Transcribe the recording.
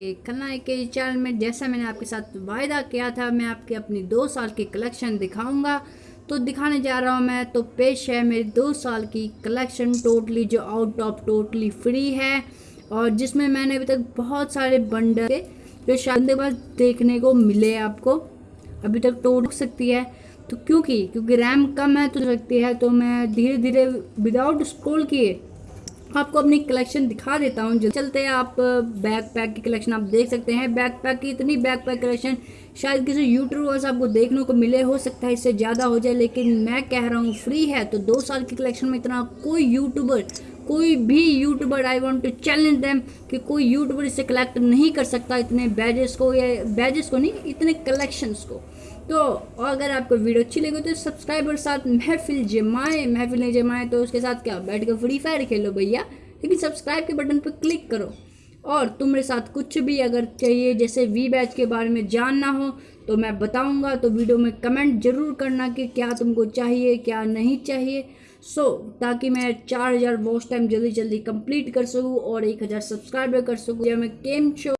खलनायक के चैनल में जैसा मैंने आपके साथ वायदा किया था, मैं आपके अपनी दो साल की कलेक्शन दिखाऊँगा। तो दिखाने जा रहा हूँ मैं तो पेश है मेरी दो साल की कलेक्शन टोटली जो आउट ऑफ़ टोटली फ्री है और जिसमें मैंने अभी तक बहुत सारे बंडल जो शायद बाद देखने को मिले आपको, अभी तक टोट सकती है। तो क्योंकि क्योंकि रैम कम है तो सकती है तो मैं धीरे धीरे विदाउट स्क्रोल किए आपको अपनी कलेक्शन दिखा देता हूँ। चलते हैं आप बैक पैक की कलेक्शन आप देख सकते हैं। बैक पैक की इतनी बैक पैक कलेक्शन शायद किसी यूट्यूबर से आपको देखने को मिले, हो सकता है इससे ज़्यादा हो जाए, लेकिन मैं कह रहा हूँ फ्री है तो दो साल की कलेक्शन में इतना कोई यूट्यूबर कोई भी YouTuber I want to challenge them कि कोई यूट्यूबर इसे कलेक्ट नहीं कर सकता इतने बैजेस को या बैजेस को नहीं, इतने कलेक्शंस को। तो अगर आपको वीडियो अच्छी लगी तो सब्सक्राइबर साथ महफिल जमाएँ, महफिल नहीं जमाए तो उसके साथ क्या बैठ कर फ्री फायर खेलो भैया। लेकिन सब्सक्राइब के बटन पर क्लिक करो। और तुम्हारे साथ कुछ भी अगर चाहिए जैसे वी बैच के बारे में जानना हो तो मैं बताऊँगा। तो वीडियो में कमेंट ज़रूर करना कि क्या तुमको चाहिए क्या नहीं चाहिए। सो so, ताकि मैं चार हज़ार वॉच टाइम जल्दी जल्दी कंप्लीट कर सकूँ और एक हज़ार सब्सक्राइबर कर सकूँ। या मैं गेम शो